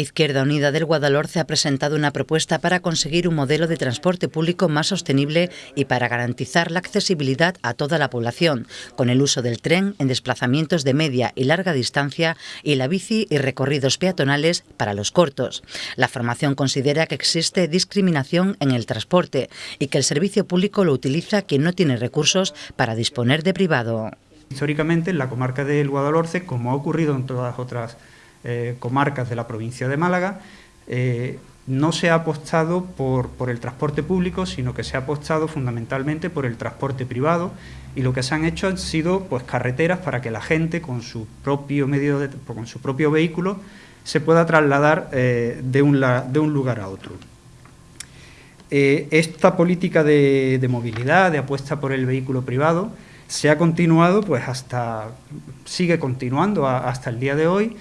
Izquierda Unida del Guadalhorce ha presentado una propuesta para conseguir un modelo de transporte público más sostenible y para garantizar la accesibilidad a toda la población, con el uso del tren en desplazamientos de media y larga distancia y la bici y recorridos peatonales para los cortos. La formación considera que existe discriminación en el transporte y que el servicio público lo utiliza quien no tiene recursos para disponer de privado. Históricamente en la comarca del Guadalhorce, como ha ocurrido en todas otras eh, comarcas de la provincia de Málaga, eh, no se ha apostado por, el transporte público, sino que se ha apostado fundamentalmente por el transporte privado y lo que se han hecho han sido pues, carreteras para que la gente con su propio, medio con su propio vehículo se pueda trasladar eh, de, un, de, lugar a otro. esta política de, de, movilidad, de apuesta por el vehículo privado, se ha continuado, pues hasta, sigue continuando hasta el día de hoy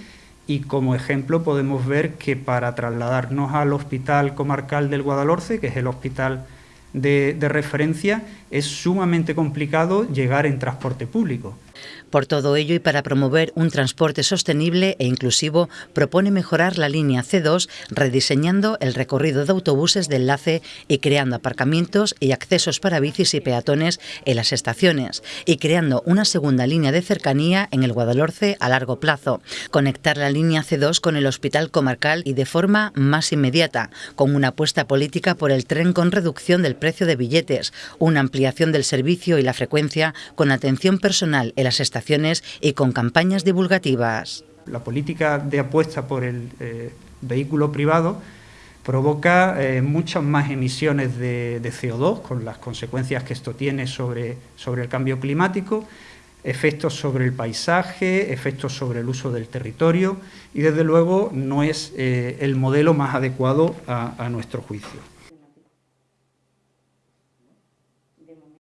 y como ejemplo podemos ver que para trasladarnos al Hospital Comarcal del Guadalhorce, que es el hospital de, de referencia, es sumamente complicado llegar en transporte público. Por todo ello y para promover un transporte sostenible e inclusivo, propone mejorar la línea C2 rediseñando el recorrido de autobuses de enlace y creando aparcamientos y accesos para bicis y peatones en las estaciones y creando una segunda línea de cercanía en el Guadalhorce a largo plazo. Conectar la línea C2 con el Hospital Comarcal y de forma más inmediata, con una apuesta política por el tren con reducción del precio de billetes, una ampliación del servicio y la frecuencia con atención personal en las estaciones y con campañas divulgativas. La política de apuesta por el eh, vehículo privado provoca eh, muchas más emisiones de, CO2, con las consecuencias que esto tiene sobre, sobre el cambio climático, efectos sobre el paisaje, efectos sobre el uso del territorio y desde luego no es eh, el modelo más adecuado a nuestro juicio.